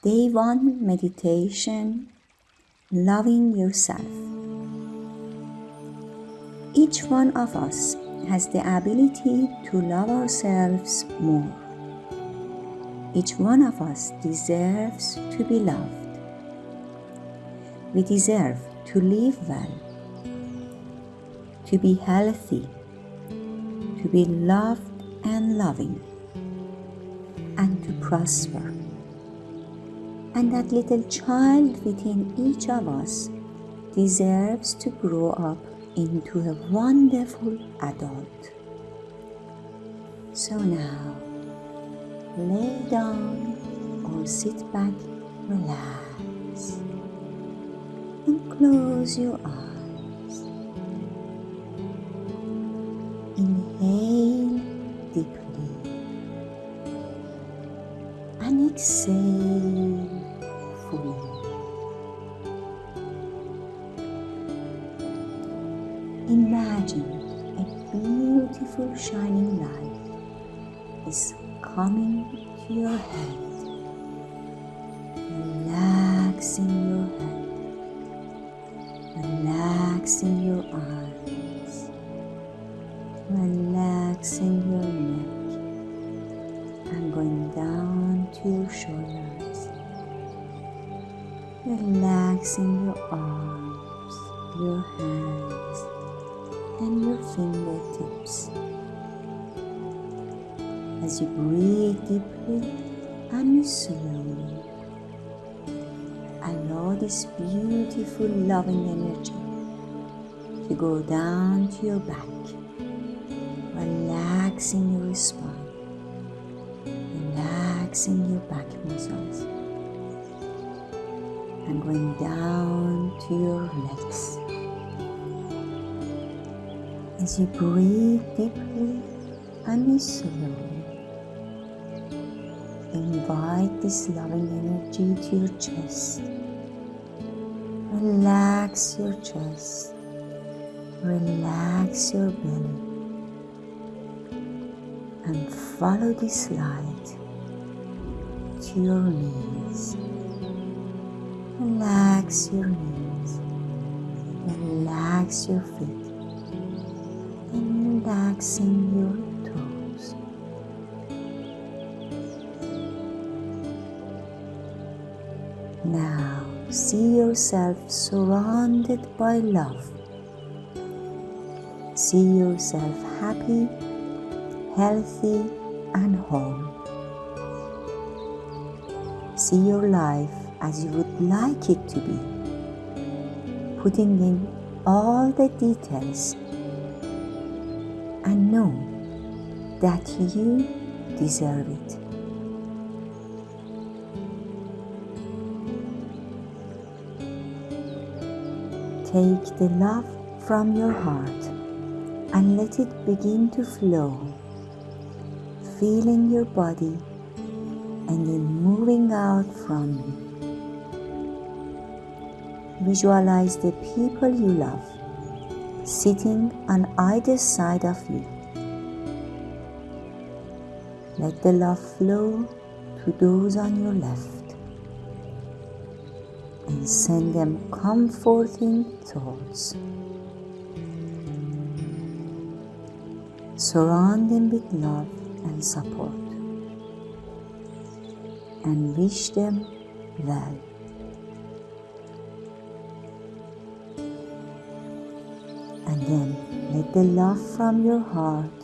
Day one meditation Loving yourself. Each one of us has the ability to love ourselves more. Each one of us deserves to be loved. We deserve to live well, to be healthy, to be loved and loving, and to prosper and that little child within each of us deserves to grow up into a wonderful adult. So now, lay down or sit back, relax, and close your eyes. Inhale deeply and exhale Imagine a beautiful shining light is coming to your head, relaxing your head, relaxing your eyes, relaxing your neck, and going down to your shoulders. Relaxing your arms, your hands, and your fingertips. As you breathe deeply and slowly, allow this beautiful loving energy to go down to your back, relaxing your spine, relaxing your back muscles and going down to your legs. As you breathe deeply and slowly, invite this loving energy to your chest. Relax your chest. Relax your belly. And follow this light to your knees. Relax your knees, relax your feet, relaxing your toes. Now see yourself surrounded by love. See yourself happy, healthy, and whole. See your life as you would like it to be, putting in all the details and know that you deserve it. Take the love from your heart and let it begin to flow, filling your body and then moving out from you. Visualize the people you love sitting on either side of you. Let the love flow to those on your left and send them comforting thoughts. Surround them with love and support and wish them well. Then let the love from your heart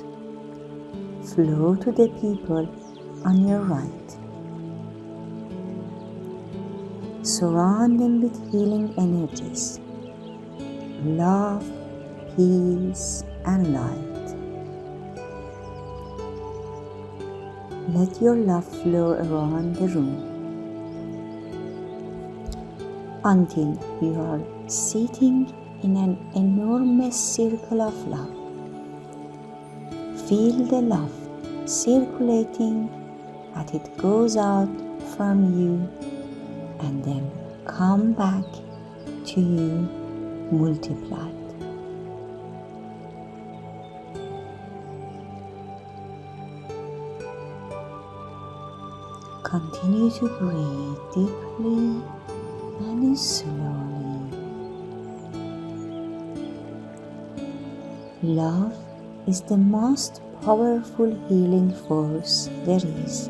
flow to the people on your right. Surround them with healing energies, love, peace, and light. Let your love flow around the room until you are sitting in an enormous circle of love. Feel the love circulating as it goes out from you and then come back to you multiplied. Continue to breathe deeply and slowly. Love is the most powerful healing force there is.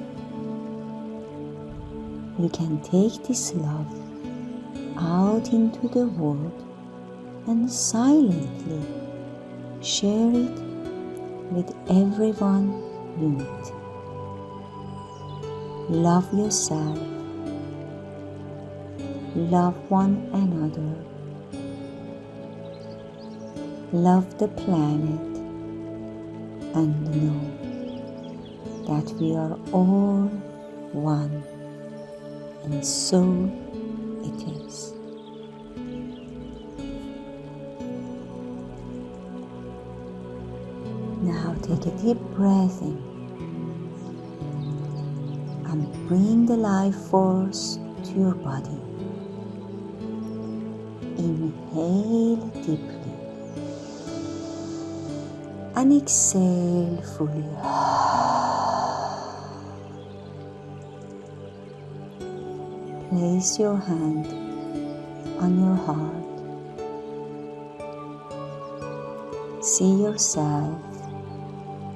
You can take this love out into the world and silently share it with everyone you meet. Love yourself. Love one another. Love the planet and know that we are all one and so it is. Now take a deep breath in and bring the life force to your body. Inhale deeply and exhale fully. Place your hand on your heart. See yourself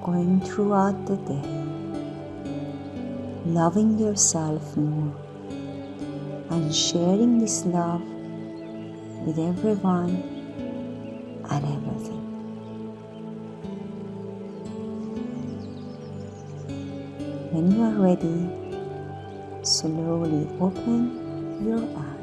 going throughout the day, loving yourself more and sharing this love with everyone and everything. When you are ready, slowly open your eyes.